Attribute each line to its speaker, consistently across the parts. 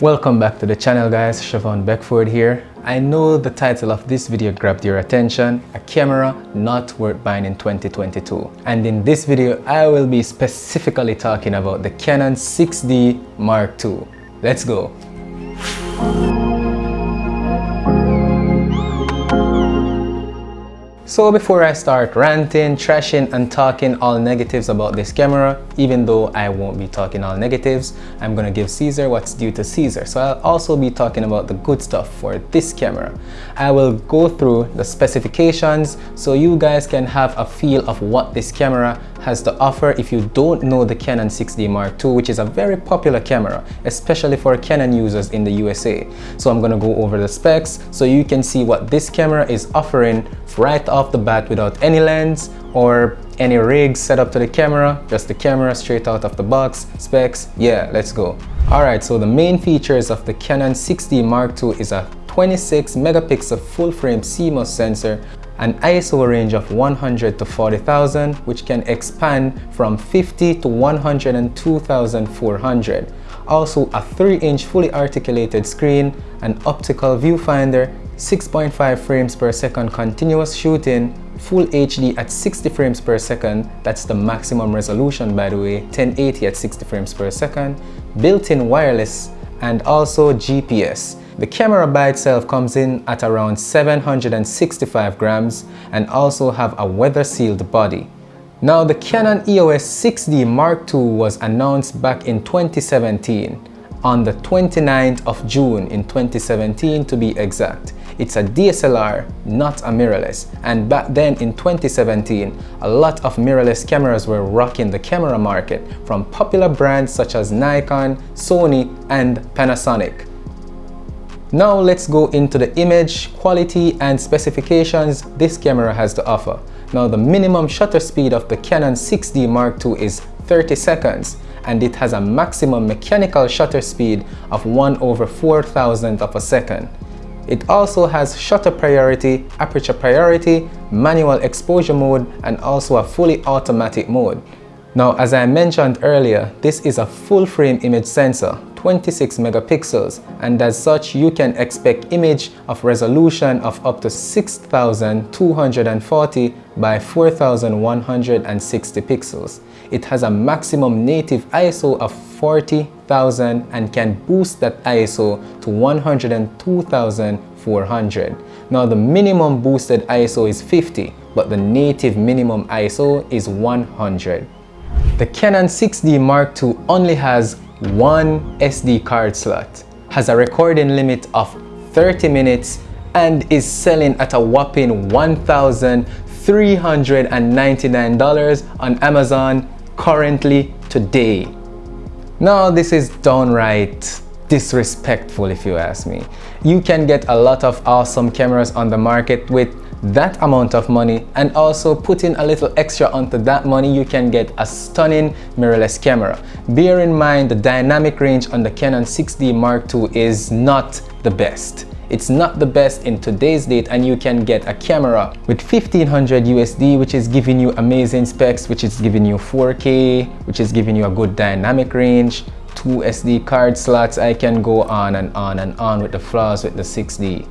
Speaker 1: Welcome back to the channel guys, Siobhan Beckford here. I know the title of this video grabbed your attention, a camera not worth buying in 2022. And in this video, I will be specifically talking about the Canon 6D Mark II. Let's go. So before I start ranting, trashing and talking all negatives about this camera, even though I won't be talking all negatives, I'm gonna give Caesar what's due to Caesar. So I'll also be talking about the good stuff for this camera. I will go through the specifications so you guys can have a feel of what this camera has to offer if you don't know the Canon 6D Mark II, which is a very popular camera, especially for Canon users in the USA. So I'm gonna go over the specs so you can see what this camera is offering right off the bat without any lens or any rig set up to the camera, just the camera straight out of the box, specs, yeah, let's go. Alright, so the main features of the Canon 6D Mark II is a 26 megapixel full frame CMOS sensor, an ISO range of 100 to 40,000 which can expand from 50 to 102,400. Also a 3-inch fully articulated screen, an optical viewfinder, 6.5 frames per second continuous shooting, full HD at 60 frames per second, that's the maximum resolution by the way, 1080 at 60 frames per second, built-in wireless, and also GPS. The camera by itself comes in at around 765 grams and also have a weather sealed body. Now the Canon EOS 6D Mark II was announced back in 2017 on the 29th of June in 2017 to be exact. It's a DSLR, not a mirrorless. And back then in 2017, a lot of mirrorless cameras were rocking the camera market from popular brands such as Nikon, Sony, and Panasonic. Now let's go into the image, quality, and specifications this camera has to offer. Now the minimum shutter speed of the Canon 6D Mark II is 30 seconds and it has a maximum mechanical shutter speed of 1 over 4,000th of a second. It also has shutter priority, aperture priority, manual exposure mode, and also a fully automatic mode. Now, as I mentioned earlier, this is a full frame image sensor, 26 megapixels, and as such, you can expect image of resolution of up to 6240 by 4160 pixels. It has a maximum native ISO of 40,000 and can boost that ISO to 102,400. Now the minimum boosted ISO is 50, but the native minimum ISO is 100. The Canon 6D Mark II only has one SD card slot, has a recording limit of 30 minutes and is selling at a whopping $1,399 on Amazon currently today. Now this is downright disrespectful if you ask me. You can get a lot of awesome cameras on the market with that amount of money and also put in a little extra onto that money you can get a stunning mirrorless camera. Bear in mind the dynamic range on the Canon 6D Mark II is not the best. It's not the best in today's date and you can get a camera with 1500 USD which is giving you amazing specs, which is giving you 4K, which is giving you a good dynamic range, two SD card slots. I can go on and on and on with the flaws with the 6D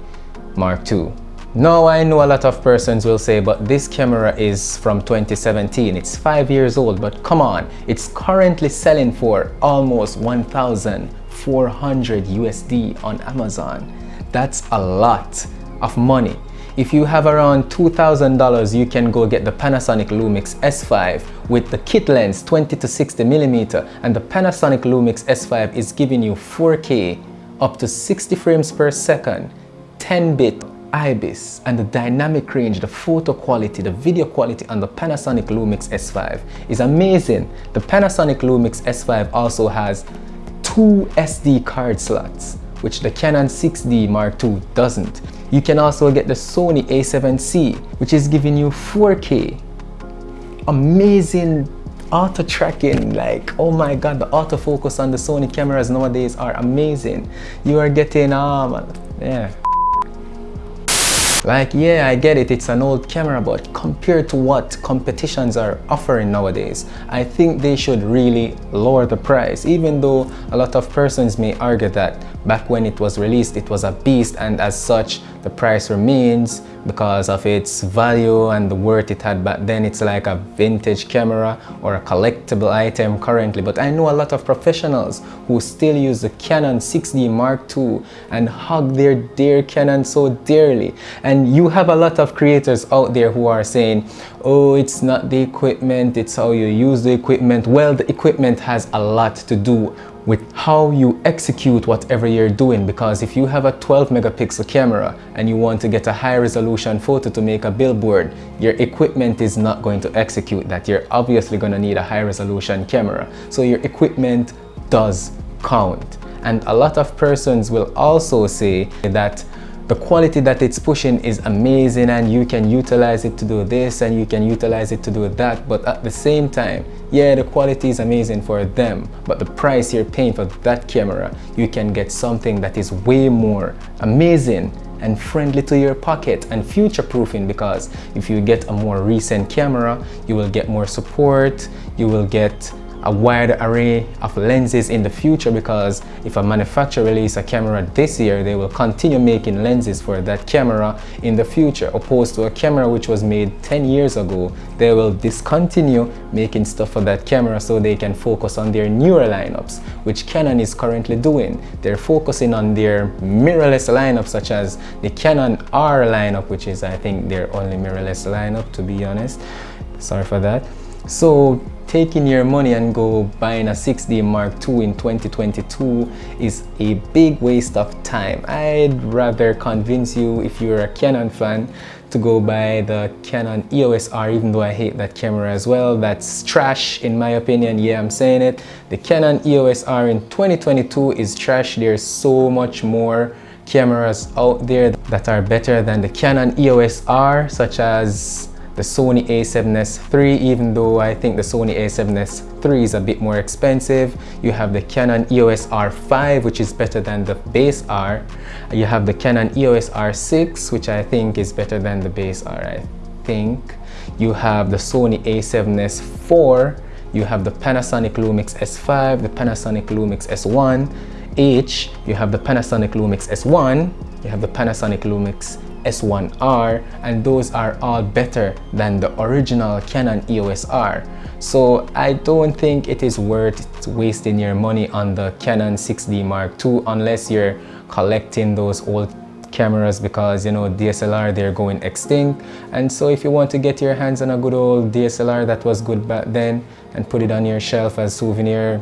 Speaker 1: Mark II. Now I know a lot of persons will say but this camera is from 2017 it's five years old but come on it's currently selling for almost 1400 USD on Amazon that's a lot of money. If you have around $2,000, you can go get the Panasonic Lumix S5 with the kit lens 20 to 60 millimeter, and the Panasonic Lumix S5 is giving you 4K up to 60 frames per second, 10-bit IBIS and the dynamic range, the photo quality, the video quality on the Panasonic Lumix S5 is amazing. The Panasonic Lumix S5 also has two SD card slots which the Canon 6D Mark II doesn't. You can also get the Sony a7C, which is giving you 4K. Amazing auto tracking like oh my god the autofocus on the Sony cameras nowadays are amazing you are getting um yeah Like, yeah, I get it, it's an old camera, but compared to what competitions are offering nowadays, I think they should really lower the price, even though a lot of persons may argue that back when it was released, it was a beast, and as such, the price remains because of its value and the worth it had back then. It's like a vintage camera or a collectible item currently. But I know a lot of professionals who still use the Canon 6D Mark II and hug their dear Canon so dearly. And you have a lot of creators out there who are saying oh it's not the equipment it's how you use the equipment. Well the equipment has a lot to do with how you execute whatever you're doing. Because if you have a 12 megapixel camera and you want to get a high resolution photo to make a billboard your equipment is not going to execute that. You're obviously going to need a high resolution camera. So your equipment does count. And a lot of persons will also say that the quality that it's pushing is amazing and you can utilize it to do this and you can utilize it to do that. But at the same time yeah the quality is amazing for them but the price you're paying for that camera you can get something that is way more amazing and friendly to your pocket and future proofing because if you get a more recent camera you will get more support you will get a wide array of lenses in the future because if a manufacturer release a camera this year they will continue making lenses for that camera in the future opposed to a camera which was made 10 years ago. They will discontinue making stuff for that camera so they can focus on their newer lineups which Canon is currently doing. They're focusing on their mirrorless lineup such as the Canon R lineup which is I think their only mirrorless lineup to be honest. Sorry for that. So taking your money and go buying a 6D Mark II in 2022 is a big waste of time. I'd rather convince you if you're a Canon fan to go buy the Canon EOS R even though I hate that camera as well. That's trash in my opinion. Yeah, I'm saying it. The Canon EOS R in 2022 is trash. There's so much more cameras out there that are better than the Canon EOS R such as the Sony a7S III even though I think the Sony a7S III is a bit more expensive. You have the Canon EOS R5 which is better than the base R. You have the Canon EOS R6 which I think is better than the base R I think. You have the Sony a7S IV you have the Panasonic Lumix S5 the Panasonic Lumix S1 H. You have the Panasonic Lumix S1 you have the Panasonic Lumix S1R and those are all better than the original Canon EOS R. So I don't think it is worth wasting your money on the Canon 6D Mark II unless you're collecting those old cameras because you know DSLR they're going extinct and so if you want to get your hands on a good old DSLR that was good back then and put it on your shelf as souvenir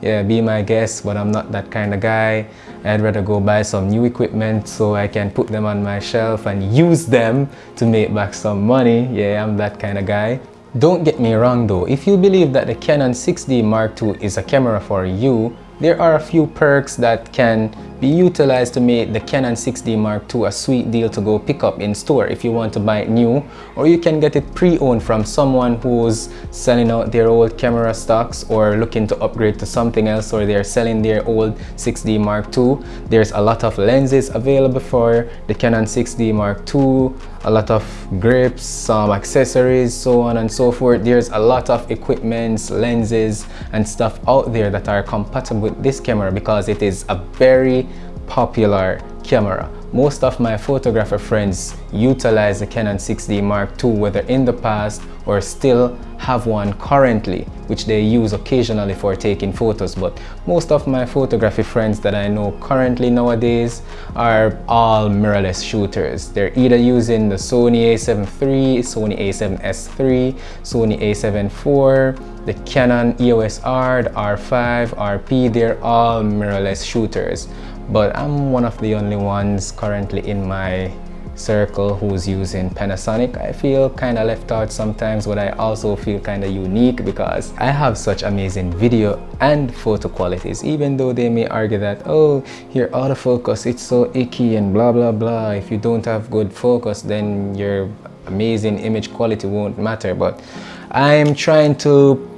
Speaker 1: yeah be my guest but I'm not that kind of guy I'd rather go buy some new equipment so I can put them on my shelf and use them to make back some money. Yeah, I'm that kind of guy. Don't get me wrong though, if you believe that the Canon 6D Mark II is a camera for you, there are a few perks that can be utilized to make the Canon 6D Mark II a sweet deal to go pick up in store if you want to buy it new or you can get it pre-owned from someone who's selling out their old camera stocks or looking to upgrade to something else or they're selling their old 6D Mark II. There's a lot of lenses available for the Canon 6D Mark II, a lot of grips, some accessories, so on and so forth. There's a lot of equipments, lenses and stuff out there that are compatible with this camera because it is a very popular camera. Most of my photographer friends utilize the Canon 6D Mark II whether in the past or still have one currently which they use occasionally for taking photos. But most of my photography friends that I know currently nowadays are all mirrorless shooters. They're either using the Sony a7 III, Sony a7S III, Sony a7 IV, the Canon EOS R, the R5, RP they're all mirrorless shooters but I'm one of the only ones currently in my circle who's using Panasonic. I feel kind of left out sometimes but I also feel kind of unique because I have such amazing video and photo qualities even though they may argue that oh your autofocus it's so icky and blah blah blah if you don't have good focus then your amazing image quality won't matter but I'm trying to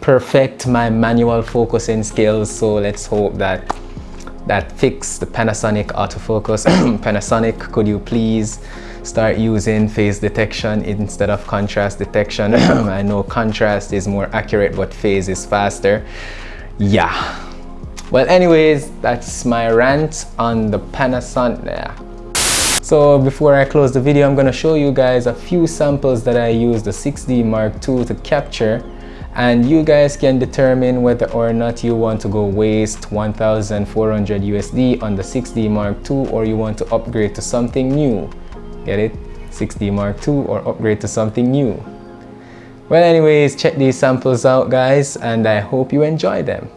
Speaker 1: perfect my manual focusing skills so let's hope that that fix the Panasonic autofocus. Panasonic, could you please start using phase detection instead of contrast detection? I know contrast is more accurate, but phase is faster. Yeah. Well, anyways, that's my rant on the Panasonic. So before I close the video, I'm to show you guys a few samples that I used the 6D Mark II to capture and you guys can determine whether or not you want to go waste 1400 USD on the 6D Mark II or you want to upgrade to something new. Get it? 6D Mark II or upgrade to something new. Well anyways, check these samples out guys and I hope you enjoy them.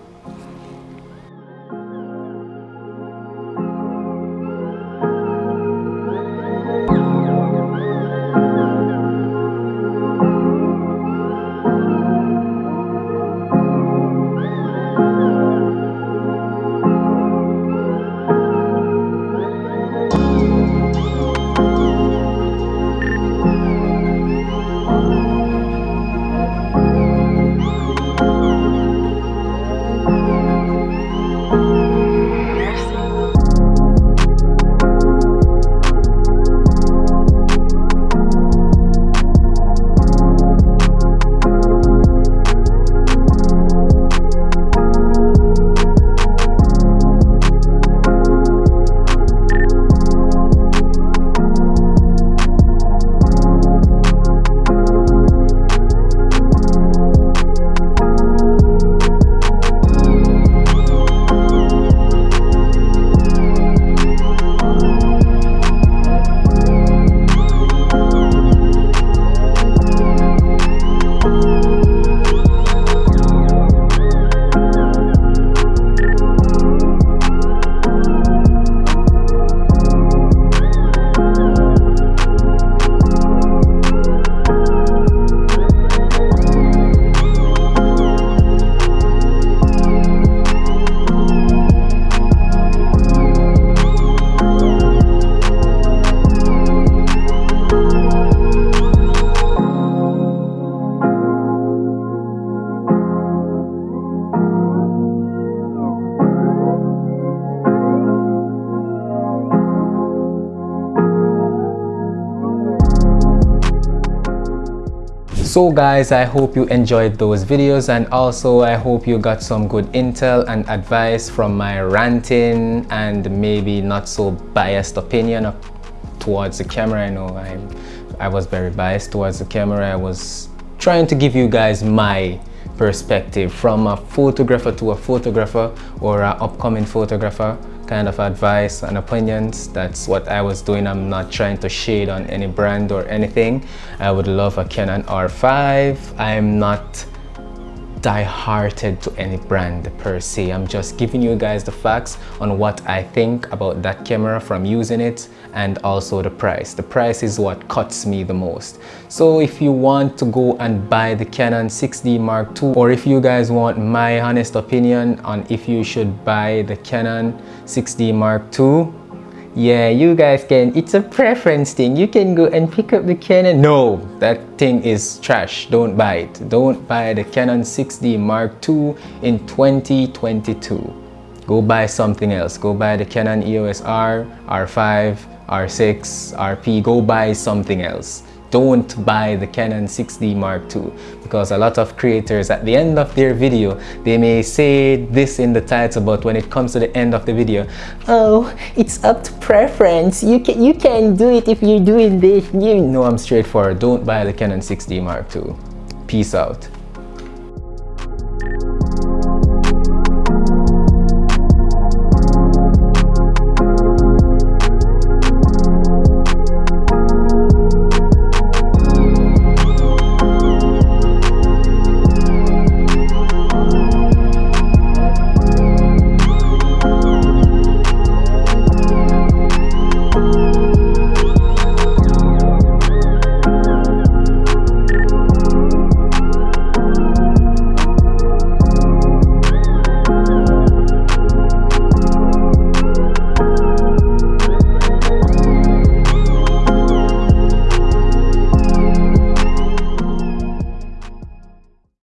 Speaker 1: So guys i hope you enjoyed those videos and also i hope you got some good intel and advice from my ranting and maybe not so biased opinion towards the camera. I know i i was very biased towards the camera. I was trying to give you guys my perspective from a photographer to a photographer or an upcoming photographer kind of advice and opinions. That's what I was doing. I'm not trying to shade on any brand or anything. I would love a Canon R5. I'm not die-hearted to any brand per se. I'm just giving you guys the facts on what I think about that camera from using it and also the price. The price is what cuts me the most. So if you want to go and buy the Canon 6D Mark II or if you guys want my honest opinion on if you should buy the Canon 6D Mark II yeah you guys can it's a preference thing. You can go and pick up the canon. No that thing is trash. Don't buy it. Don't buy the canon 6d mark ii in 2022 go buy something else. Go buy the canon eos r r5 r6 rp go buy something else. Don't buy the Canon 6D Mark II because a lot of creators at the end of their video they may say this in the title but when it comes to the end of the video oh it's up to preference. You can you can do it if you're doing this. You know I'm straightforward. Don't buy the Canon 6D Mark II peace out